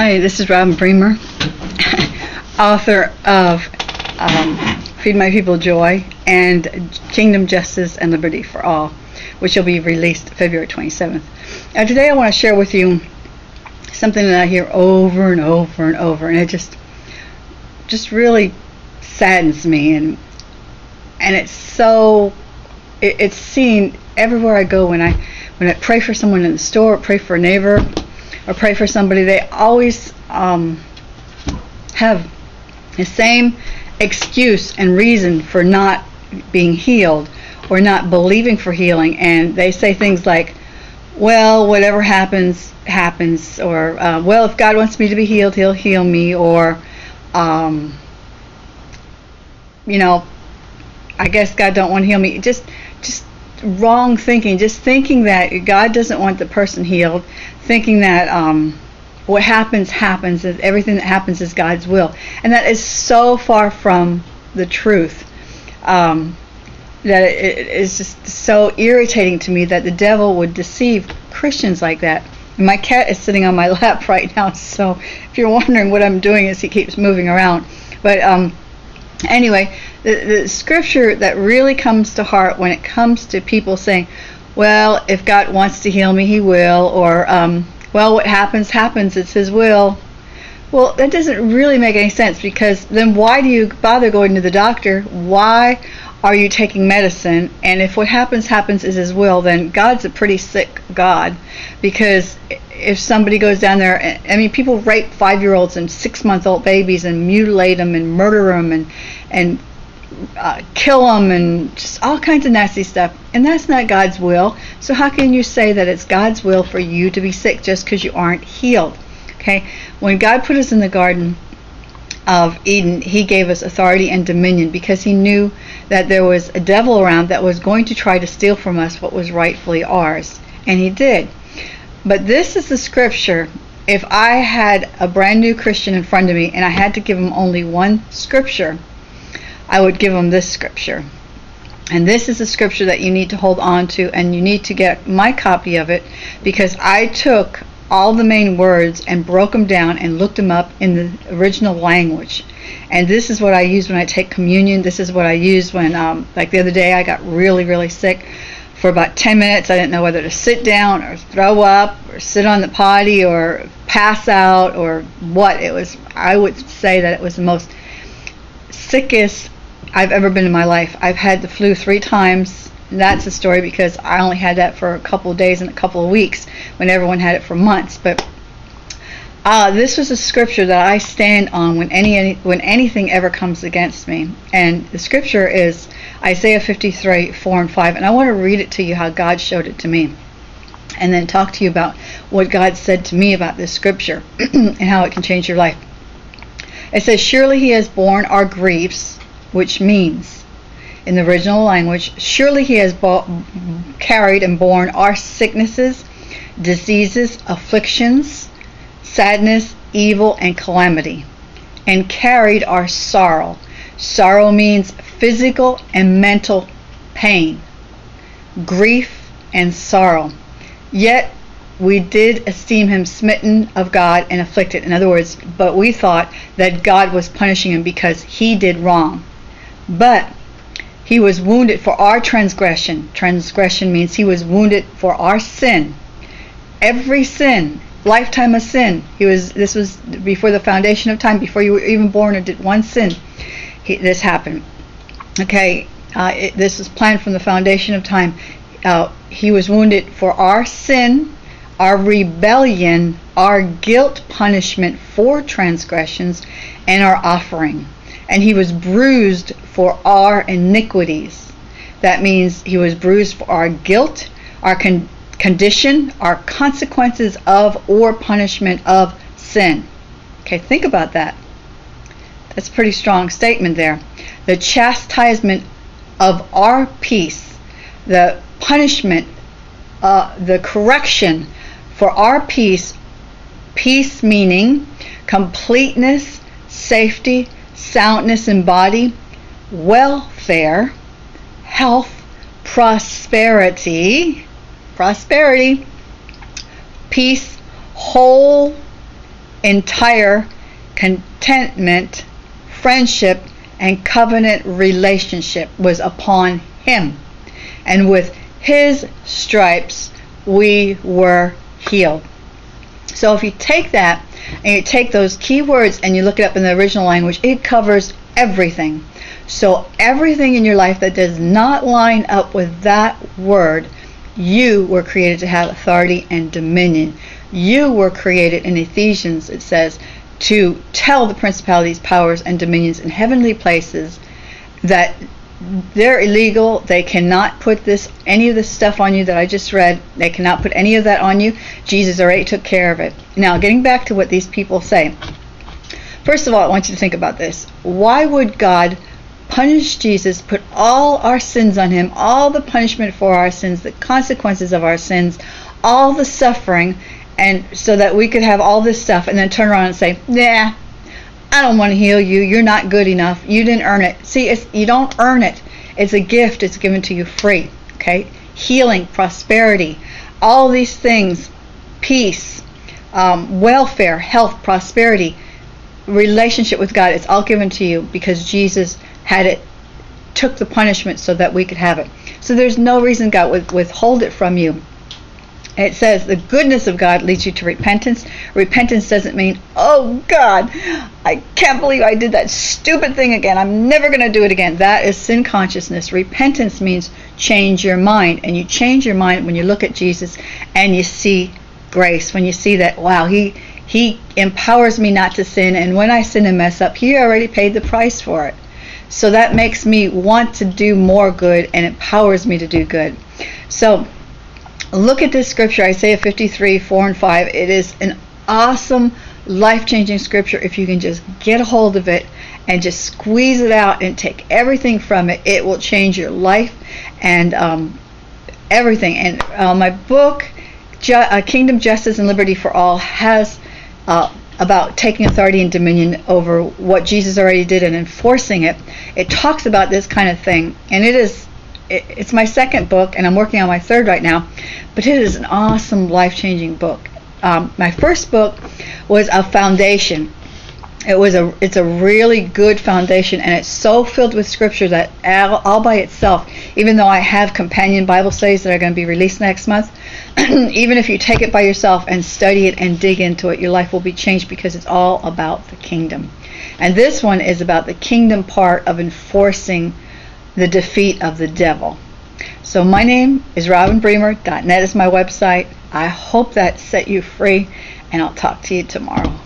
Hi, this is Robin Bremer, author of um, Feed My People Joy and Kingdom Justice and Liberty for All, which will be released February 27th. Now, today I want to share with you something that I hear over and over and over, and it just just really saddens me, and and it's so it, it's seen everywhere I go when I when I pray for someone in the store, pray for a neighbor, or pray for somebody, they always um, have the same excuse and reason for not being healed or not believing for healing. And they say things like, well, whatever happens, happens. Or, uh, well, if God wants me to be healed, he'll heal me. Or, um, you know, I guess God don't want to heal me. Just, just wrong thinking. Just thinking that God doesn't want the person healed thinking that um, what happens happens, that everything that happens is God's will, and that is so far from the truth. Um, that it is just so irritating to me that the devil would deceive Christians like that. My cat is sitting on my lap right now, so if you're wondering what I'm doing is he keeps moving around. But um, anyway, the, the scripture that really comes to heart when it comes to people saying, well, if God wants to heal me, He will, or, um, well, what happens, happens, it's His will. Well, that doesn't really make any sense because then why do you bother going to the doctor? Why are you taking medicine? And if what happens, happens is His will, then God's a pretty sick God because if somebody goes down there, I mean, people rape five year olds and six month old babies and mutilate them and murder them and, and uh, kill them and just all kinds of nasty stuff. And that's not God's will. So how can you say that it's God's will for you to be sick just because you aren't healed? Okay? When God put us in the garden of Eden, he gave us authority and dominion because he knew that there was a devil around that was going to try to steal from us what was rightfully ours. And he did. But this is the scripture. If I had a brand new Christian in front of me and I had to give him only one scripture, I would give them this scripture. And this is a scripture that you need to hold on to, and you need to get my copy of it because I took all the main words and broke them down and looked them up in the original language. And this is what I use when I take communion. This is what I use when, um, like the other day, I got really, really sick. For about 10 minutes, I didn't know whether to sit down or throw up or sit on the potty or pass out or what. It was, I would say that it was the most sickest I've ever been in my life. I've had the flu three times. That's a story because I only had that for a couple of days and a couple of weeks when everyone had it for months. But uh, this was a scripture that I stand on when any, any when anything ever comes against me. And the scripture is Isaiah 53, 4 and 5. And I want to read it to you how God showed it to me. And then talk to you about what God said to me about this scripture and how it can change your life. It says, Surely he has borne our griefs which means, in the original language, surely he has carried and borne our sicknesses, diseases, afflictions, sadness, evil, and calamity, and carried our sorrow. Sorrow means physical and mental pain, grief, and sorrow. Yet we did esteem him smitten of God and afflicted. In other words, but we thought that God was punishing him because he did wrong. But he was wounded for our transgression. Transgression means he was wounded for our sin. Every sin, lifetime of sin. He was. This was before the foundation of time, before you were even born or did one sin. He, this happened. Okay, uh, it, this was planned from the foundation of time. Uh, he was wounded for our sin, our rebellion, our guilt punishment for transgressions, and our offering and he was bruised for our iniquities. That means he was bruised for our guilt, our con- condition, our consequences of or punishment of sin. Okay, think about that. That's a pretty strong statement there. The chastisement of our peace, the punishment, uh, the correction for our peace, peace meaning completeness, safety, soundness in body, welfare, health, prosperity, prosperity, peace, whole, entire contentment, friendship, and covenant relationship was upon him. And with his stripes we were healed. So if you take that and you take those keywords and you look it up in the original language, it covers everything. So everything in your life that does not line up with that word, you were created to have authority and dominion. You were created in Ephesians, it says, to tell the principalities, powers, and dominions in heavenly places that they're illegal. They cannot put this any of this stuff on you that I just read. They cannot put any of that on you. Jesus already took care of it. Now, getting back to what these people say. First of all, I want you to think about this. Why would God punish Jesus, put all our sins on him, all the punishment for our sins, the consequences of our sins, all the suffering, and so that we could have all this stuff and then turn around and say, "Nah, I don't want to heal you. You're not good enough. You didn't earn it." See, it's, you don't earn it. It's a gift. It's given to you free. Okay? Healing, prosperity, all these things, peace, um, welfare, health, prosperity, relationship with God. It's all given to you because Jesus had it took the punishment so that we could have it. So there's no reason God would withhold it from you. It says the goodness of God leads you to repentance. Repentance doesn't mean, oh God, I can't believe I did that stupid thing again. I'm never going to do it again. That is sin consciousness. Repentance means change your mind. And you change your mind when you look at Jesus and you see grace. When you see that, wow, he, he empowers me not to sin. And when I sin and mess up, he already paid the price for it. So that makes me want to do more good and empowers me to do good. So look at this scripture, Isaiah 53, 4 and 5. It is an awesome, life changing scripture. If you can just get a hold of it and just squeeze it out and take everything from it, it will change your life and um, everything. And uh, my book, Ju- uh, Kingdom Justice and Liberty for All, has uh, about taking authority and dominion over what Jesus already did and enforcing it. It talks about this kind of thing, and it is it, it's my second book, and I'm working on my third right now. But it is an awesome, life-changing book. Um, my first book was a foundation. It was a it's a really good foundation, and it's so filled with scripture that all, all by itself, even though I have companion Bible studies that are going to be released next month, even if you take it by yourself and study it and dig into it, your life will be changed because it's all about the kingdom. And this one is about the kingdom part of enforcing the defeat of the devil. So my name is robinbremer.net is my website. I hope that set you free, and I'll talk to you tomorrow.